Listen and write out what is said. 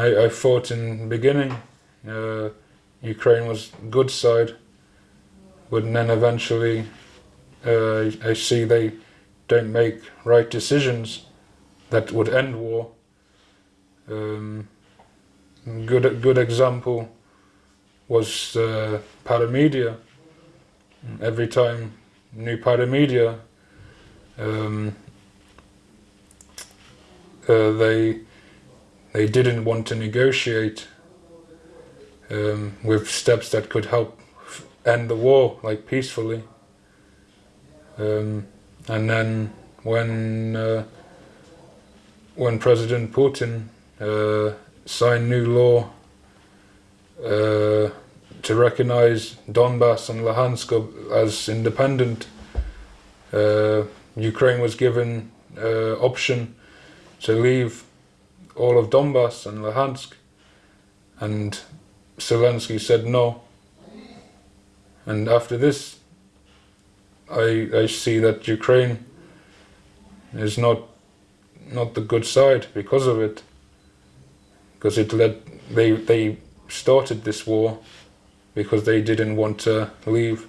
I, I thought in beginning uh, Ukraine was good side, but then eventually uh, I see they don't make right decisions that would end war. Um, good good example was uh, Paramedia. Every time new Paramedia, um, uh, they they didn't want to negotiate um, with steps that could help end the war like peacefully. Um, and then when uh, when President Putin uh, signed new law uh, to recognize Donbass and Luhansk as independent, uh, Ukraine was given uh, option to leave all of Donbass and Luhansk, and Zelensky said no. And after this, I I see that Ukraine is not not the good side because of it, because it led they they started this war because they didn't want to leave